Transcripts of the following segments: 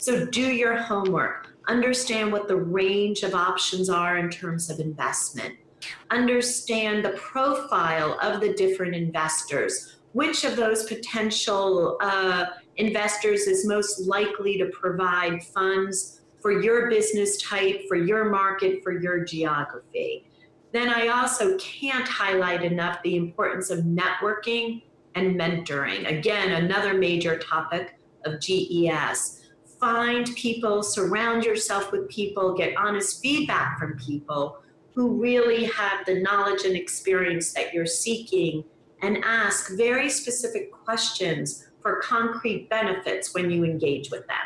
So do your homework. Understand what the range of options are in terms of investment. Understand the profile of the different investors. Which of those potential uh, investors is most likely to provide funds for your business type, for your market, for your geography. Then I also can't highlight enough the importance of networking and mentoring. Again, another major topic of GES. Find people, surround yourself with people, get honest feedback from people who really have the knowledge and experience that you're seeking and ask very specific questions for concrete benefits when you engage with them.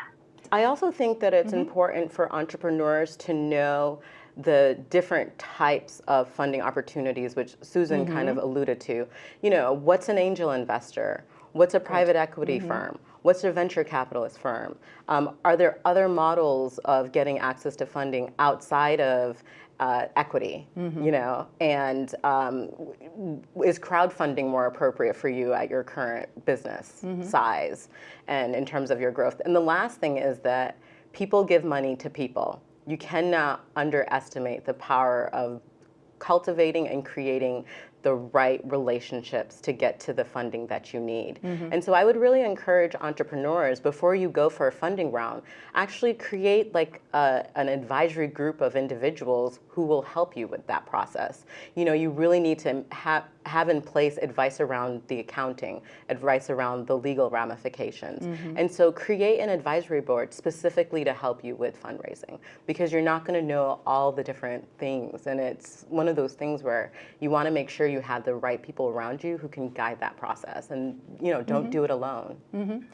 I also think that it's mm -hmm. important for entrepreneurs to know the different types of funding opportunities, which Susan mm -hmm. kind of mm-hmm. alluded to. You know, what's an angel investor? What's a private equity mm -hmm. firm? What's a venture capitalist firm? Um, are there other models of getting access to funding outside of uh, equity, mm-hmm. you know, and um, is crowdfunding more appropriate for you at your current business mm-hmm. size and in terms of your growth? And the last thing is that people give money to people. You cannot underestimate the power of cultivating and creating the right relationships to get to the funding that you need. Mm -hmm. And so I would really encourage entrepreneurs before you go for a funding round, actually create like a, an advisory group of individuals who will help you with that process. You know, you really need to have have in place advice around the accounting, advice around the legal ramifications. Mm -hmm. And so create an advisory board specifically to help you with fundraising because you're not going to know all the different things. And it's one of those things where you want to make sure you have the right people around you who can guide that process and, you know, don't mm -hmm. do it alone. Mm -hmm.